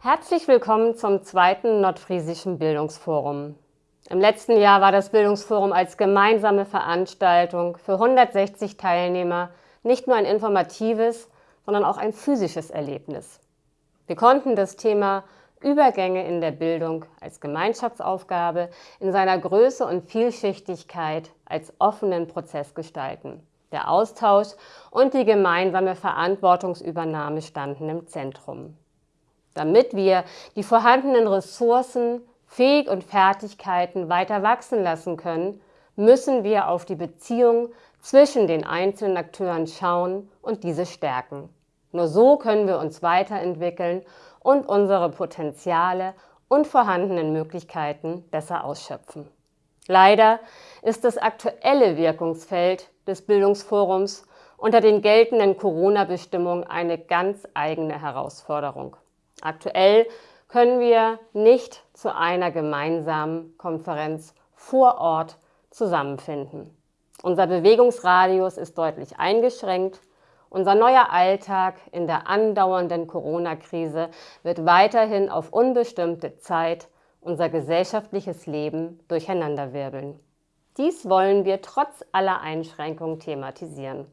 Herzlich willkommen zum zweiten Nordfriesischen Bildungsforum. Im letzten Jahr war das Bildungsforum als gemeinsame Veranstaltung für 160 Teilnehmer nicht nur ein informatives, sondern auch ein physisches Erlebnis. Wir konnten das Thema Übergänge in der Bildung als Gemeinschaftsaufgabe in seiner Größe und Vielschichtigkeit als offenen Prozess gestalten. Der Austausch und die gemeinsame Verantwortungsübernahme standen im Zentrum. Damit wir die vorhandenen Ressourcen, Fähig und Fertigkeiten weiter wachsen lassen können, müssen wir auf die Beziehung zwischen den einzelnen Akteuren schauen und diese stärken. Nur so können wir uns weiterentwickeln und unsere Potenziale und vorhandenen Möglichkeiten besser ausschöpfen. Leider ist das aktuelle Wirkungsfeld des Bildungsforums unter den geltenden Corona-Bestimmungen eine ganz eigene Herausforderung. Aktuell können wir nicht zu einer gemeinsamen Konferenz vor Ort zusammenfinden. Unser Bewegungsradius ist deutlich eingeschränkt. Unser neuer Alltag in der andauernden Corona-Krise wird weiterhin auf unbestimmte Zeit unser gesellschaftliches Leben durcheinanderwirbeln. Dies wollen wir trotz aller Einschränkungen thematisieren.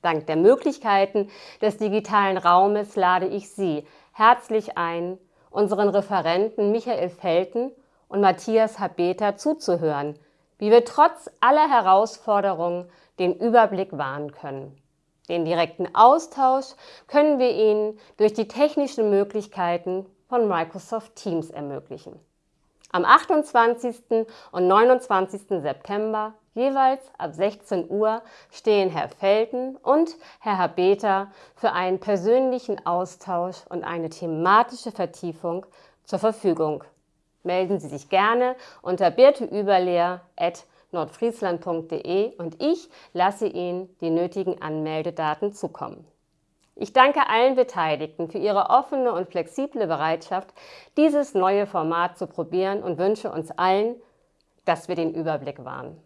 Dank der Möglichkeiten des digitalen Raumes lade ich Sie herzlich ein, unseren Referenten Michael Felten und Matthias Habeter zuzuhören, wie wir trotz aller Herausforderungen den Überblick wahren können. Den direkten Austausch können wir Ihnen durch die technischen Möglichkeiten von Microsoft Teams ermöglichen. Am 28. und 29. September jeweils ab 16 Uhr stehen Herr Felten und Herr Habeter für einen persönlichen Austausch und eine thematische Vertiefung zur Verfügung. Melden Sie sich gerne unter birteüberlehr.nordfriesland.de und ich lasse Ihnen die nötigen Anmeldedaten zukommen. Ich danke allen Beteiligten für ihre offene und flexible Bereitschaft, dieses neue Format zu probieren und wünsche uns allen, dass wir den Überblick wahren.